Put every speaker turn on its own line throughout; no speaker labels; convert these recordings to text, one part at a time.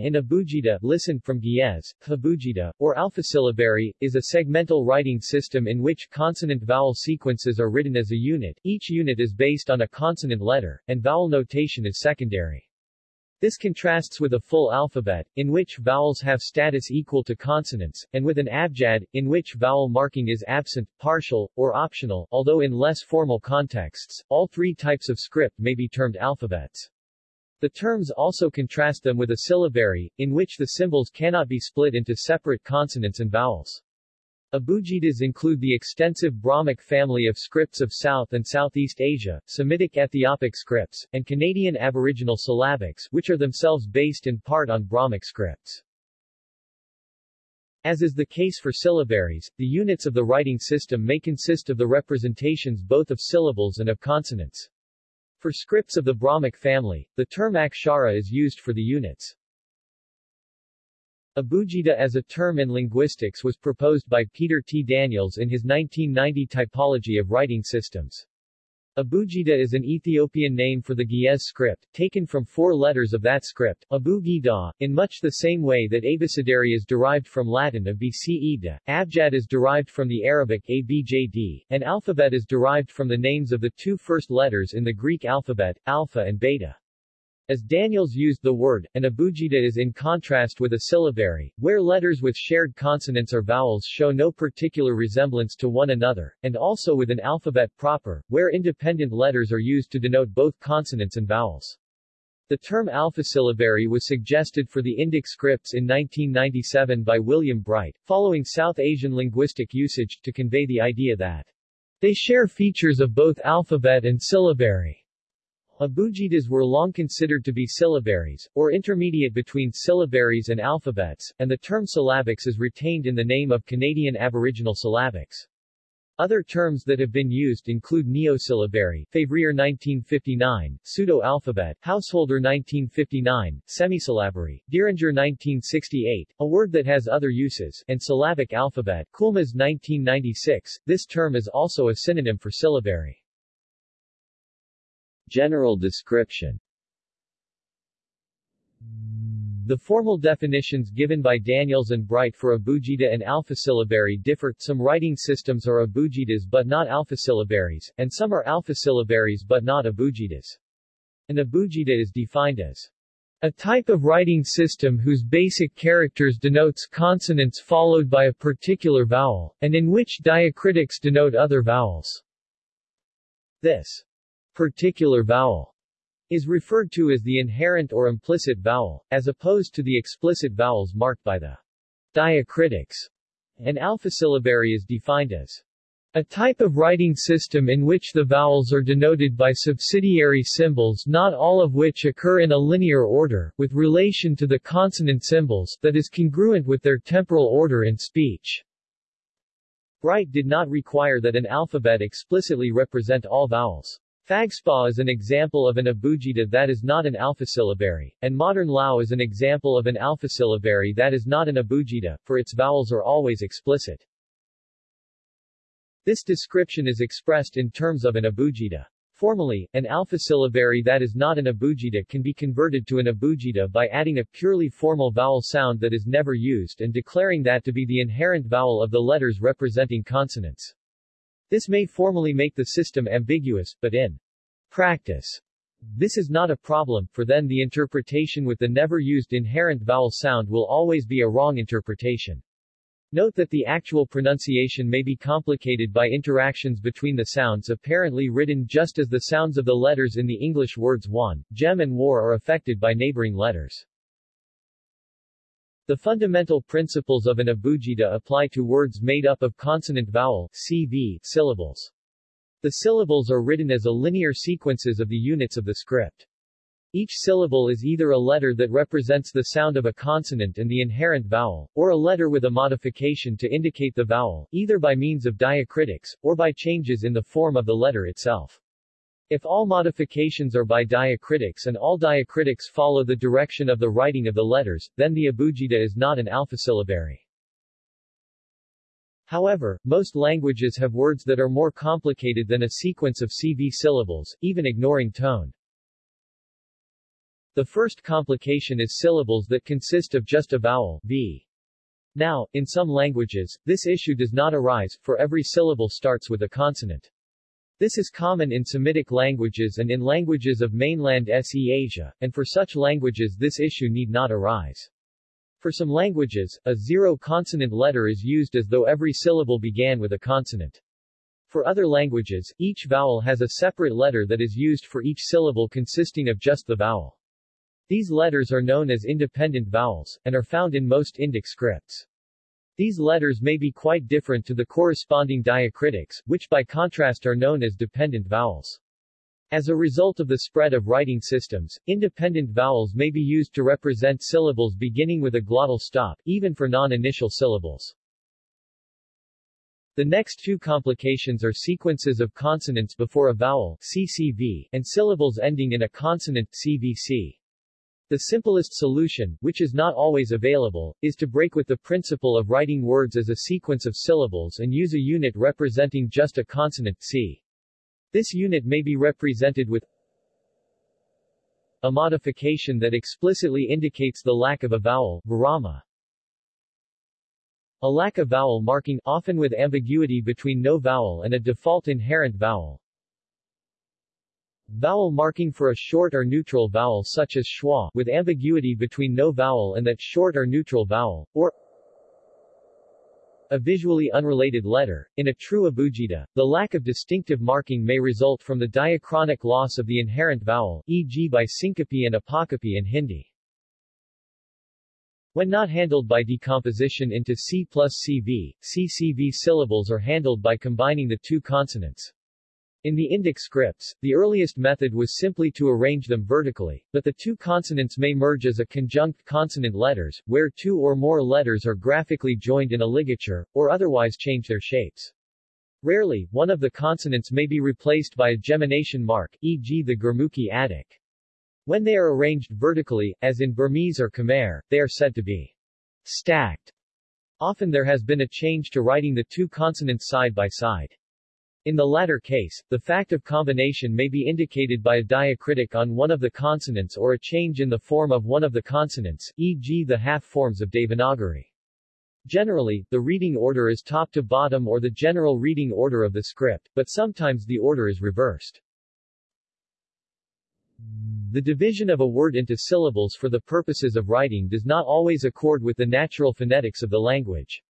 In abugida listen from Ge'ez, abugida, or alphasyllabary, is a segmental writing system in which consonant-vowel sequences are written as a unit, each unit is based on a consonant letter, and vowel notation is secondary. This contrasts with a full alphabet, in which vowels have status equal to consonants, and with an abjad, in which vowel marking is absent, partial, or optional, although in less formal contexts, all three types of script may be termed alphabets. The terms also contrast them with a syllabary, in which the symbols cannot be split into separate consonants and vowels. Abugidas include the extensive Brahmic family of scripts of South and Southeast Asia, Semitic Ethiopic scripts, and Canadian Aboriginal syllabics, which are themselves based in part on Brahmic scripts. As is the case for syllabaries, the units of the writing system may consist of the representations both of syllables and of consonants. For scripts of the Brahmic family, the term akshara is used for the units. Abugida as a term in linguistics was proposed by Peter T. Daniels in his 1990 Typology of Writing Systems. Abugida is an Ethiopian name for the Ge'ez script, taken from four letters of that script, Abu-Gida, in much the same way that abecedary is derived from Latin abceda, abjad is derived from the Arabic abjd, and alphabet is derived from the names of the two first letters in the Greek alphabet, alpha and beta. As Daniels used the word, an abugida is in contrast with a syllabary, where letters with shared consonants or vowels show no particular resemblance to one another, and also with an alphabet proper, where independent letters are used to denote both consonants and vowels. The term alphasyllabary was suggested for the Indic scripts in 1997 by William Bright, following South Asian linguistic usage, to convey the idea that they share features of both alphabet and syllabary. Abugidas were long considered to be syllabaries, or intermediate between syllabaries and alphabets, and the term syllabics is retained in the name of Canadian Aboriginal syllabics. Other terms that have been used include neosyllabary, Février 1959, pseudo-alphabet, Householder 1959, semisyllabary, Diringer 1968, a word that has other uses, and syllabic alphabet, Coulmas 1996. This term is also a synonym for syllabary. General description The formal definitions given by Daniels and Bright for abugida and alphasyllabary differ, some writing systems are abugidas but not alphasyllabaries, and some are alphasyllabaries but not abugidas. An abugida is defined as a type of writing system whose basic characters denotes consonants followed by a particular vowel, and in which diacritics denote other vowels. This particular vowel is referred to as the inherent or implicit vowel, as opposed to the explicit vowels marked by the diacritics. An alphasyllabary is defined as a type of writing system in which the vowels are denoted by subsidiary symbols not all of which occur in a linear order, with relation to the consonant symbols, that is congruent with their temporal order in speech. Bright did not require that an alphabet explicitly represent all vowels. Phagspa is an example of an abugida that is not an alphasyllabary, and modern Lao is an example of an alphasyllabary that is not an abugida, for its vowels are always explicit. This description is expressed in terms of an abugida. Formally, an alphasyllabary that is not an abugida can be converted to an abugida by adding a purely formal vowel sound that is never used and declaring that to be the inherent vowel of the letters representing consonants. This may formally make the system ambiguous, but in practice, this is not a problem, for then the interpretation with the never used inherent vowel sound will always be a wrong interpretation. Note that the actual pronunciation may be complicated by interactions between the sounds apparently written just as the sounds of the letters in the English words won, gem and war are affected by neighboring letters. The fundamental principles of an abugida apply to words made up of consonant-vowel CV syllables. The syllables are written as a linear sequences of the units of the script. Each syllable is either a letter that represents the sound of a consonant and the inherent vowel, or a letter with a modification to indicate the vowel, either by means of diacritics, or by changes in the form of the letter itself. If all modifications are by diacritics and all diacritics follow the direction of the writing of the letters, then the abugida is not an alphasyllabary. However, most languages have words that are more complicated than a sequence of CV syllables, even ignoring tone. The first complication is syllables that consist of just a vowel, v. Now, in some languages, this issue does not arise, for every syllable starts with a consonant. This is common in Semitic languages and in languages of mainland SE Asia, and for such languages this issue need not arise. For some languages, a zero-consonant letter is used as though every syllable began with a consonant. For other languages, each vowel has a separate letter that is used for each syllable consisting of just the vowel. These letters are known as independent vowels, and are found in most Indic scripts. These letters may be quite different to the corresponding diacritics, which by contrast are known as dependent vowels. As a result of the spread of writing systems, independent vowels may be used to represent syllables beginning with a glottal stop, even for non-initial syllables. The next two complications are sequences of consonants before a vowel CCV, and syllables ending in a consonant CVC. The simplest solution, which is not always available, is to break with the principle of writing words as a sequence of syllables and use a unit representing just a consonant c. This unit may be represented with a modification that explicitly indicates the lack of a vowel, virama. A lack of vowel marking, often with ambiguity between no vowel and a default inherent vowel. Vowel marking for a short or neutral vowel such as schwa, with ambiguity between no vowel and that short or neutral vowel, or a visually unrelated letter. In a true abugida, the lack of distinctive marking may result from the diachronic loss of the inherent vowel, e.g. by syncope and apocope in Hindi. When not handled by decomposition into C plus CV, CCV syllables are handled by combining the two consonants. In the Indic scripts, the earliest method was simply to arrange them vertically, but the two consonants may merge as a conjunct consonant letters, where two or more letters are graphically joined in a ligature, or otherwise change their shapes. Rarely, one of the consonants may be replaced by a gemination mark, e.g. the Gurmukhi addak. When they are arranged vertically, as in Burmese or Khmer, they are said to be stacked. Often there has been a change to writing the two consonants side by side. In the latter case, the fact of combination may be indicated by a diacritic on one of the consonants or a change in the form of one of the consonants, e.g. the half forms of Devanagari. Generally, the reading order is top to bottom or the general reading order of the script, but sometimes the order is reversed. The division of a word into syllables for the purposes of writing does not always accord with the natural phonetics of the language.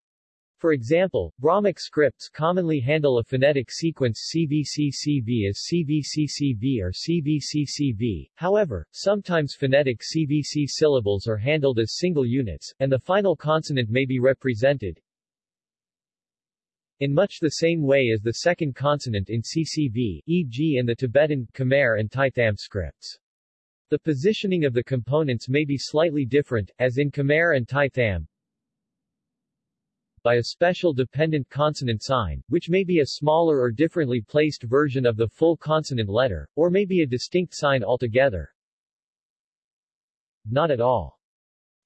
For example, Brahmic scripts commonly handle a phonetic sequence CVCCV as CVCCV or CVCCV, however, sometimes phonetic CVC syllables are handled as single units, and the final consonant may be represented in much the same way as the second consonant in CCV, e.g. in the Tibetan, Khmer and Tai Tham scripts. The positioning of the components may be slightly different, as in Khmer and Tai Tham, by a special dependent consonant sign, which may be a smaller or differently placed version of the full consonant letter, or may be a distinct sign altogether. Not at all.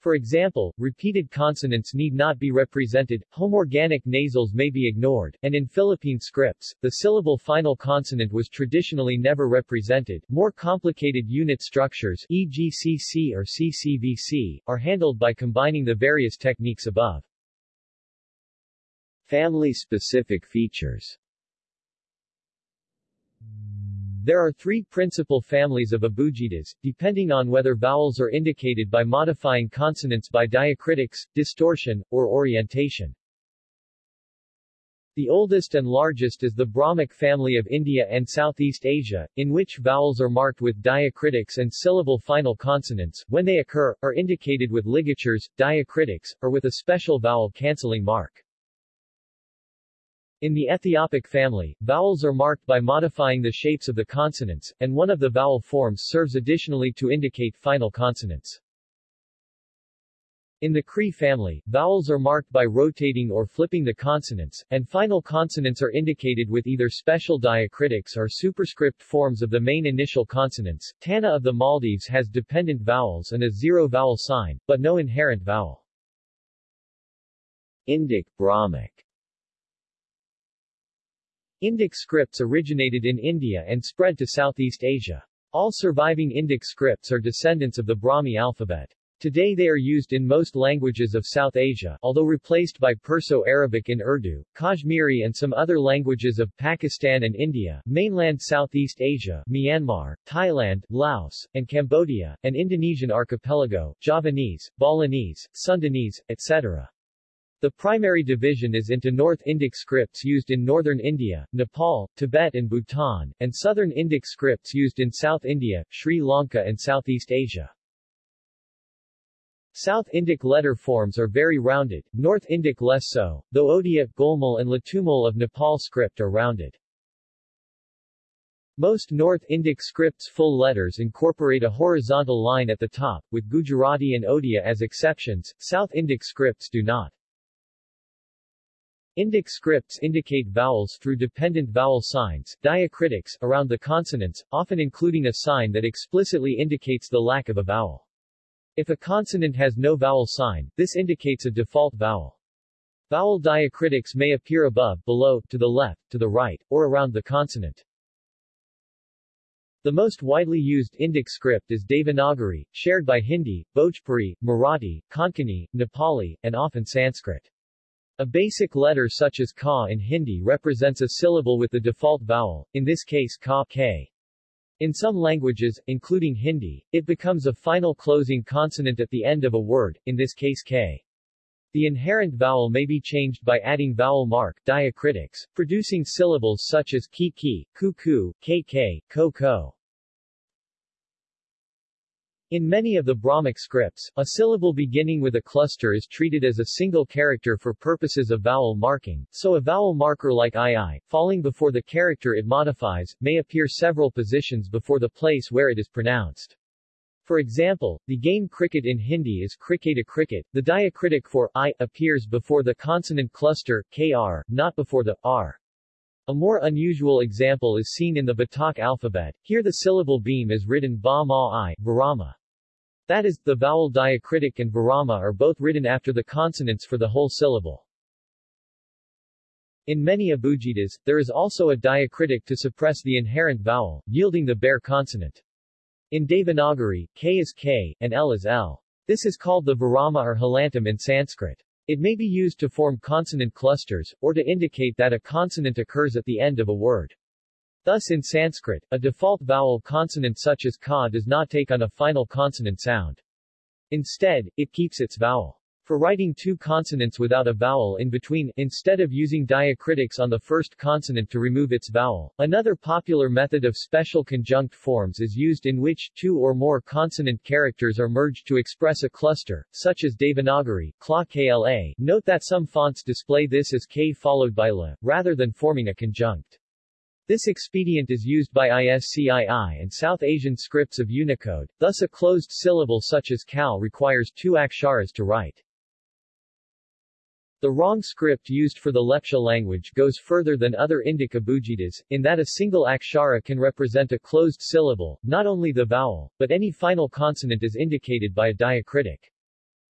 For example, repeated consonants need not be represented, homorganic nasals may be ignored, and in Philippine scripts, the syllable final consonant was traditionally never represented. More complicated unit structures, e.g. CC or CCVC, are handled by combining the various techniques above. Family-specific features There are three principal families of abugidas, depending on whether vowels are indicated by modifying consonants by diacritics, distortion, or orientation. The oldest and largest is the Brahmic family of India and Southeast Asia, in which vowels are marked with diacritics and syllable final consonants, when they occur, are indicated with ligatures, diacritics, or with a special vowel cancelling mark. In the Ethiopic family, vowels are marked by modifying the shapes of the consonants, and one of the vowel forms serves additionally to indicate final consonants. In the Cree family, vowels are marked by rotating or flipping the consonants, and final consonants are indicated with either special diacritics or superscript forms of the main initial consonants. Thaana of the Maldives has dependent vowels and a zero vowel sign, but no inherent vowel. Indic Brahmic Indic scripts originated in India and spread to Southeast Asia. All surviving Indic scripts are descendants of the Brahmi alphabet. Today they are used in most languages of South Asia, although replaced by Perso-Arabic in Urdu, Kashmiri and some other languages of Pakistan and India, mainland Southeast Asia, Myanmar, Thailand, Laos, and Cambodia, and Indonesian archipelago, Javanese, Balinese, Sundanese, etc. The primary division is into North Indic scripts used in northern India, Nepal, Tibet and Bhutan, and Southern Indic scripts used in South India, Sri Lanka and Southeast Asia. South Indic letter forms are very rounded, North Indic less so, though Odia, Golmol and Litumol of Nepal script are rounded. Most North Indic scripts full letters incorporate a horizontal line at the top, with Gujarati and Odia as exceptions, South Indic scripts do not. Indic scripts indicate vowels through dependent vowel signs, diacritics, around the consonants, often including a sign that explicitly indicates the lack of a vowel. If a consonant has no vowel sign, this indicates a default vowel. Vowel diacritics may appear above, below, to the left, to the right, or around the consonant. The most widely used Indic script is Devanagari, shared by Hindi, Bhojpuri, Marathi, Konkani, Nepali, and often Sanskrit. A basic letter such as ka in Hindi represents a syllable with the default vowel, in this case ka k. In some languages, including Hindi, it becomes a final closing consonant at the end of a word, in this case k. The inherent vowel may be changed by adding vowel mark diacritics, producing syllables such as ki ki, ku ku, k k, ko ko. In many of the Brahmic scripts, a syllable beginning with a cluster is treated as a single character for purposes of vowel marking, so a vowel marker like ii, falling before the character it modifies, may appear several positions before the place where it is pronounced. For example, the game cricket in Hindi is cricketa cricket, the diacritic for i appears before the consonant cluster, kr, not before the r. A more unusual example is seen in the Batak alphabet, here the syllable beam is written ba ma i, virama. That is, the vowel diacritic and virama are both written after the consonants for the whole syllable. In many abugidas, there is also a diacritic to suppress the inherent vowel, yielding the bare consonant. In Devanagari, k is k, and l is l. This is called the virama or halantam in Sanskrit. It may be used to form consonant clusters, or to indicate that a consonant occurs at the end of a word. Thus in Sanskrit, a default vowel consonant such as ka does not take on a final consonant sound. Instead, it keeps its vowel. For writing two consonants without a vowel in between, instead of using diacritics on the first consonant to remove its vowel, another popular method of special conjunct forms is used in which two or more consonant characters are merged to express a cluster, such as Devanagari, Kla KLA. Note that some fonts display this as K followed by La, rather than forming a conjunct. This expedient is used by ISCII and South Asian scripts of Unicode, thus a closed syllable such as cow requires two aksharas to write. The Róng script used for the Lepcha language goes further than other Indic abugidas, in that a single akshara can represent a closed syllable, not only the vowel, but any final consonant is indicated by a diacritic.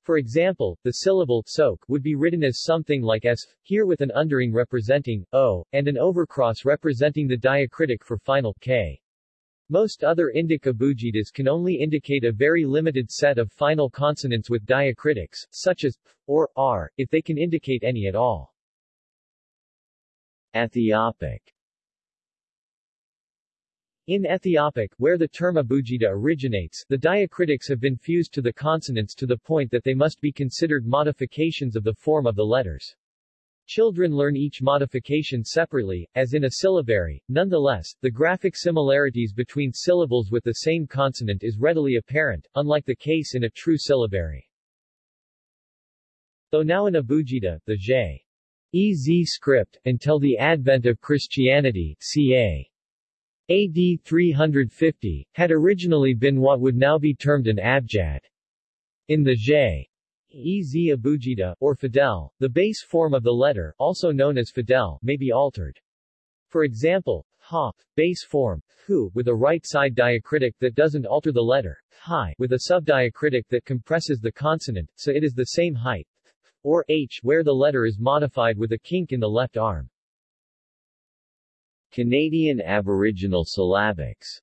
For example, the syllable sok would be written as something like s, here with an undering representing o, and an overcross representing the diacritic for final k. Most other Indic abugidas can only indicate a very limited set of final consonants with diacritics, such as p or r, if they can indicate any at all. Ethiopic in Ethiopic, where the term abugida originates, the diacritics have been fused to the consonants to the point that they must be considered modifications of the form of the letters. Children learn each modification separately, as in a syllabary. Nonetheless, the graphic similarities between syllables with the same consonant is readily apparent, unlike the case in a true syllabary. Though now in Abugida, the J. EZ script, until the advent of Christianity, ca. AD 350, had originally been what would now be termed an abjad. In the J. Ez Abugida, or Fidel, the base form of the letter, also known as Fidel, may be altered. For example, ha, base form, hu, with a right side diacritic that doesn't alter the letter, hi, with a subdiacritic that compresses the consonant, so it is the same height, or h, where the letter is modified with a kink in the left arm. Canadian Aboriginal syllabics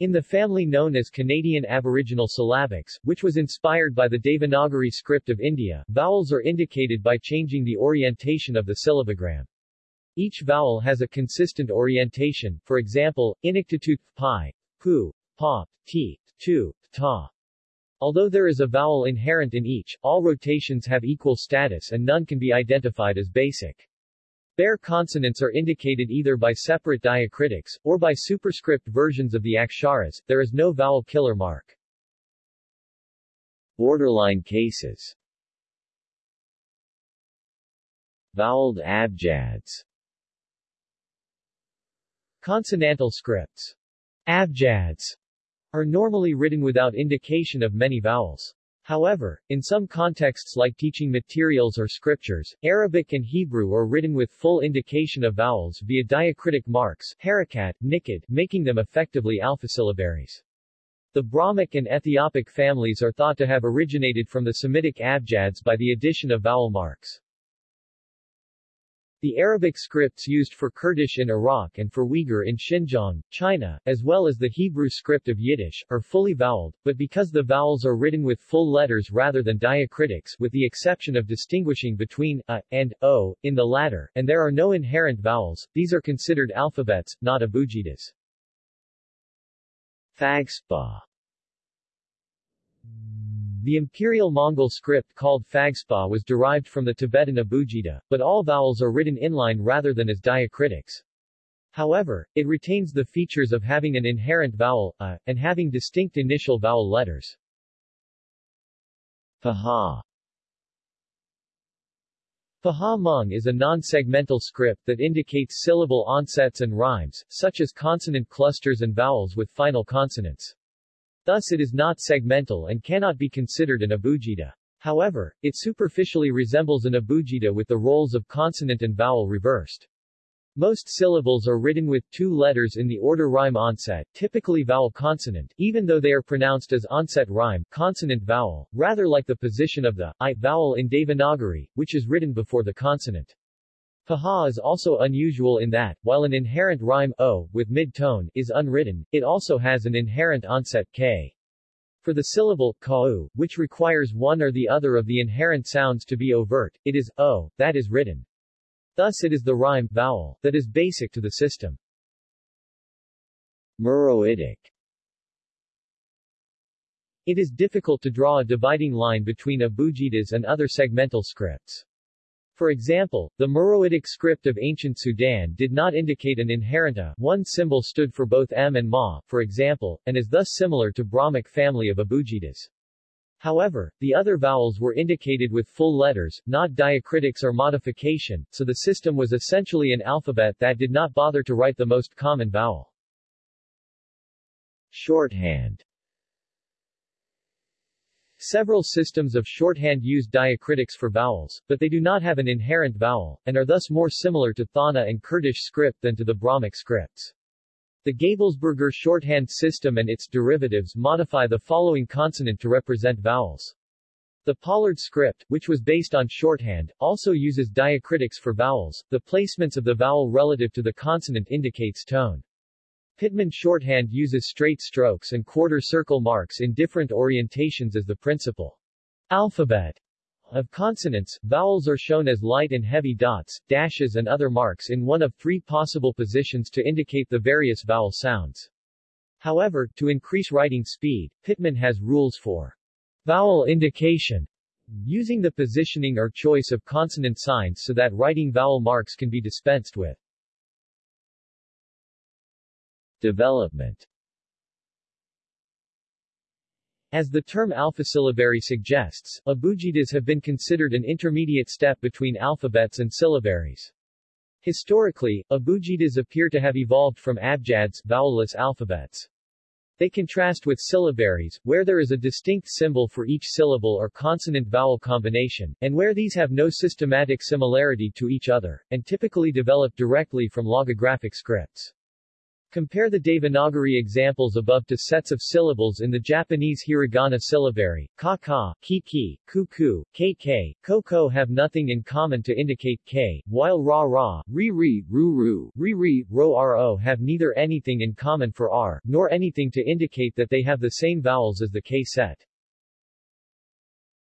In the family known as Canadian Aboriginal syllabics, which was inspired by the Devanagari script of India, vowels are indicated by changing the orientation of the syllabogram. Each vowel has a consistent orientation, for example, inuktitut, pi, pu, pa, ti, tu, ta. Although there is a vowel inherent in each, all rotations have equal status and none can be identified as basic. Bare consonants are indicated either by separate diacritics, or by superscript versions of the aksharas. There is no vowel killer mark. Borderline cases Voweled abjads Consonantal scripts abjads are normally written without indication of many vowels. However, in some contexts like teaching materials or scriptures, Arabic and Hebrew are written with full indication of vowels via diacritic marks harakat, niqqud, making them effectively alphasyllabaries. The Brahmic and Ethiopic families are thought to have originated from the Semitic abjads by the addition of vowel marks. The Arabic scripts used for Kurdish in Iraq and for Uyghur in Xinjiang, China, as well as the Hebrew script of Yiddish, are fully voweled, but because the vowels are written with full letters rather than diacritics with the exception of distinguishing between a and o in the latter, and there are no inherent vowels, these are considered alphabets, not abugidas. Phagspa the imperial Mongol script called Phagspa was derived from the Tibetan abugida, but all vowels are written inline rather than as diacritics. However, it retains the features of having an inherent vowel, a, and having distinct initial vowel letters. Pahawh Pahawh Hmong is a non-segmental script that indicates syllable onsets and rhymes, such as consonant clusters and vowels with final consonants. Thus it is not segmental and cannot be considered an abugida. However, it superficially resembles an abugida with the roles of consonant and vowel reversed. Most syllables are written with two letters in the order rhyme onset, typically vowel consonant, even though they are pronounced as onset rhyme, consonant vowel, rather like the position of the I vowel in Devanagari, which is written before the consonant. Pahawh is also unusual in that, while an inherent rhyme o, with mid-tone, is unwritten, it also has an inherent onset k. For the syllable kau, which requires one or the other of the inherent sounds to be overt, it is o, that is written. Thus it is the rhyme vowel that is basic to the system. Meroitic It is difficult to draw a dividing line between abugidas and other segmental scripts. For example, the Meroitic script of ancient Sudan did not indicate an inherent a, one symbol stood for both m and ma, for example, and is thus similar to Brahmic family of abugidas. However, the other vowels were indicated with full letters, not diacritics or modification, so the system was essentially an alphabet that did not bother to write the most common vowel. Shorthand Several systems of shorthand use diacritics for vowels, but they do not have an inherent vowel, and are thus more similar to Thaana and Kurdish script than to the Brahmic scripts. The Gabelsberger shorthand system and its derivatives modify the following consonant to represent vowels. The Pollard script, which was based on shorthand, also uses diacritics for vowels. The placements of the vowel relative to the consonant indicates tone. Pitman shorthand uses straight strokes and quarter circle marks in different orientations as the principal alphabet of consonants. Vowels are shown as light and heavy dots, dashes and other marks in one of three possible positions to indicate the various vowel sounds. However, to increase writing speed, Pitman has rules for vowel indication, using the positioning or choice of consonant signs so that writing vowel marks can be dispensed with. Development As the term alphasyllabary suggests, abugidas have been considered an intermediate step between alphabets and syllabaries. Historically, abugidas appear to have evolved from abjads vowelless alphabets. They contrast with syllabaries, where there is a distinct symbol for each syllable or consonant-vowel combination, and where these have no systematic similarity to each other, and typically develop directly from logographic scripts. Compare the Devanagari examples above to sets of syllables in the Japanese hiragana syllabary. Ka ka, ki ki, ku ku, k k, ko ko have nothing in common to indicate k, while ra ra, ri ri, ru ru, ri ri, ro ro have neither anything in common for r, nor anything to indicate that they have the same vowels as the k set.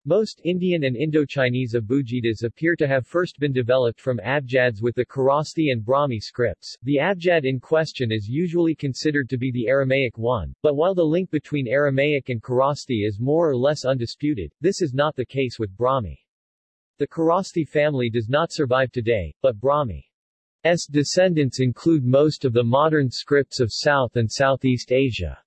Most Indian and Indo-Chinese abugidas appear to have first been developed from abjads with the Kharosthi and Brahmi scripts. The abjad in question is usually considered to be the Aramaic one, but while the link between Aramaic and Kharosthi is more or less undisputed, this is not the case with Brahmi. The Kharosthi family does not survive today, but Brahmi's descendants include most of the modern scripts of South and Southeast Asia.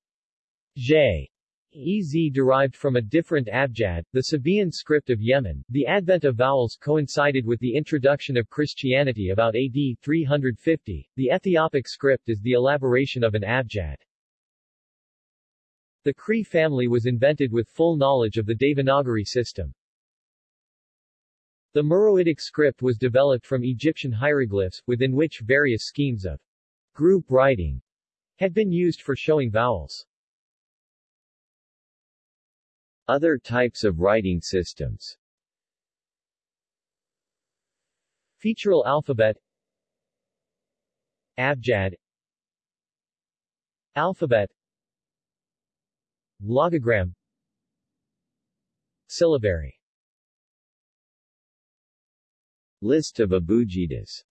J. EZ derived from a different abjad, the Sabaean script of Yemen. The advent of vowels coincided with the introduction of Christianity about AD 350. The Ethiopic script is the elaboration of an abjad. The Cree family was invented with full knowledge of the Devanagari system. The Meroitic script was developed from Egyptian hieroglyphs, within which various schemes of group writing had been used for showing vowels. Other types of writing systems. Featural alphabet. Abjad. Alphabet. Logogram. Syllabary. List of abugidas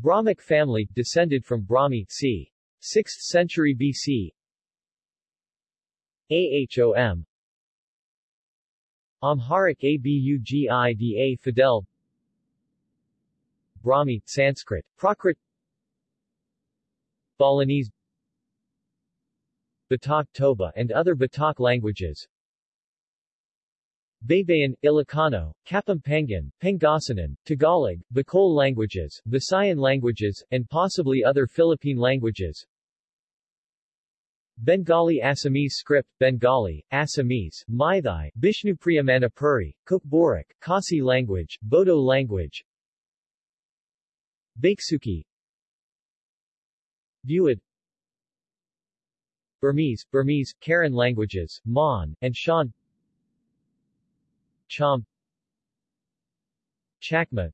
Brahmic family, descended from Brahmi, c. 6th century BC AHOM. Amharic Abugida Fidel. Brahmi, Sanskrit, Prakrit. Balinese. Batak Toba and other Batak languages. Baybayin, Ilocano, Kapampangan, Pangasinan, Tagalog, Bicol languages, Visayan languages, and possibly other Philippine languages Bengali Assamese script, Bengali, Assamese, Maithai, Bishnupriya Manipuri, Khasi language, Bodo language, Bhaiksuki, Buid, Burmese, Burmese, Karen languages, Mon, and Shan, Cham, Chakma,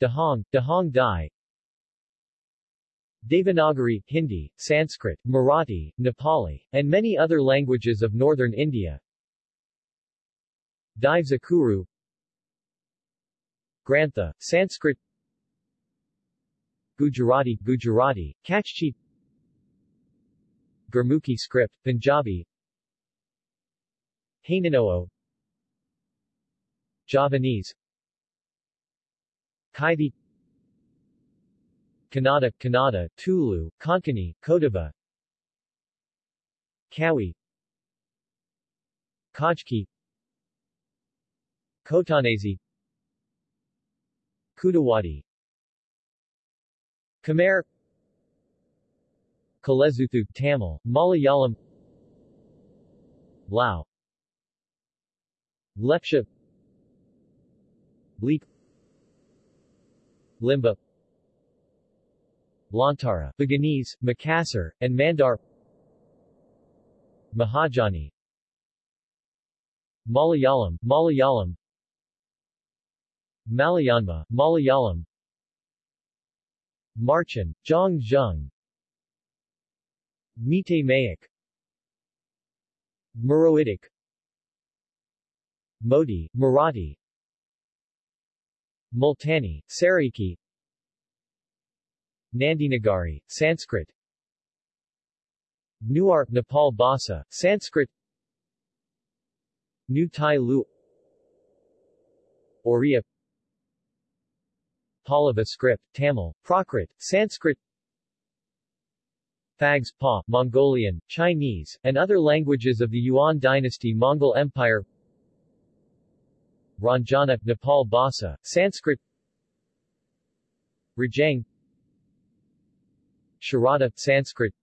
Dahong, Dahong Dai, Devanagari, Hindi, Sanskrit, Marathi, Nepali, and many other languages of northern India. Divzakuru Grantha, Sanskrit. Gujarati, Gujarati, Kachchi Gurmukhi script, Punjabi. Hainanoo. Javanese. Kaithi Kannada, Kannada, Tulu, Konkani, Kodava Kawi Khojki Khotanese Khudawadi Khmer Kolezhuthu, Tamil, Malayalam Lao Lepcha Leek Limbu Lontara, Buginese, Makassar, and Mandar. Mahajani. Malayalam, Malayalam. Malayanma, Malayalam. Marchen, Zhang Meitei Mayek. Meroitic. Modi, Marathi. Multani, Saraiki Nandinagari, Sanskrit. Newar, Nepal Bhasa, Sanskrit. New Tai Lu. Oriya Pallava script, Tamil, Prakrit, Sanskrit. Phags Pa, Mongolian, Chinese, and other languages of the Yuan dynasty Mongol Empire. Ranjana, Nepal Bhasa, Sanskrit. Rejang Sharada, Sanskrit.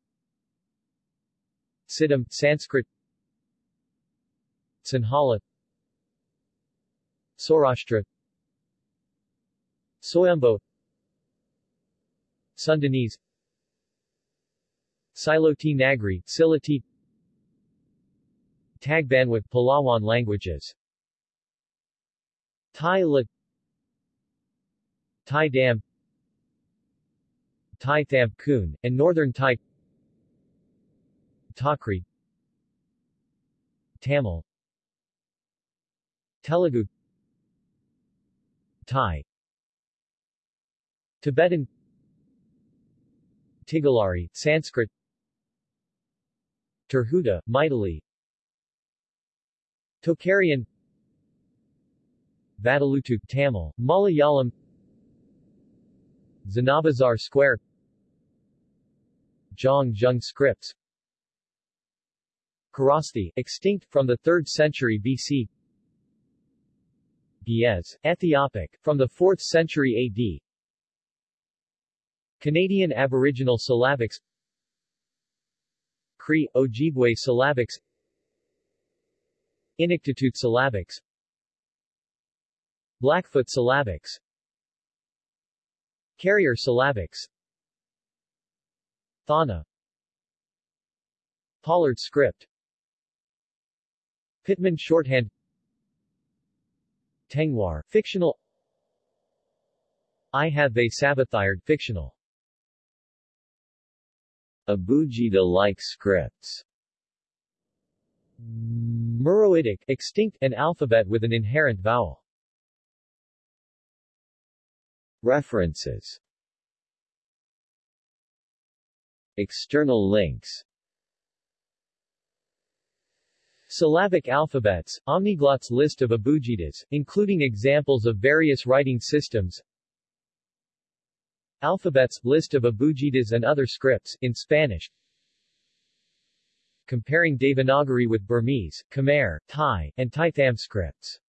Siddham, Sanskrit. Sinhala. Saurashtra. Soyombo. Sundanese. Siloti Nagri, Siloti Tagbanwa Palawan languages. Thai La Thai Dam Thai Tham Kun, and Northern Thai Takri Tamil Telugu Thai Tibetan Tigalari, Sanskrit Tirhuta, Maithili Tocharian Vatteluttu, Tamil, Malayalam Zanabazar Square Zhang Zheng scripts. Kharosthi, extinct from the 3rd century BC Ge'ez, Ethiopic, from the 4th century AD Canadian Aboriginal Syllabics. Cree, Ojibwe Syllabics. Inuktitut Syllabics. Blackfoot Syllabics. Carrier Syllabics Thaana. Pollard Script. Pitman Shorthand. Tengwar, fictional. I have they Sabathired, fictional. Abugida-like scripts. Meroitic, extinct, an alphabet with an inherent vowel. References External links. Syllabic alphabets, Omniglot's list of abugidas, including examples of various writing systems. Alphabets, list of abugidas and other scripts, in Spanish. Comparing Devanagari with Burmese, Khmer, Thai, and Thai Tham scripts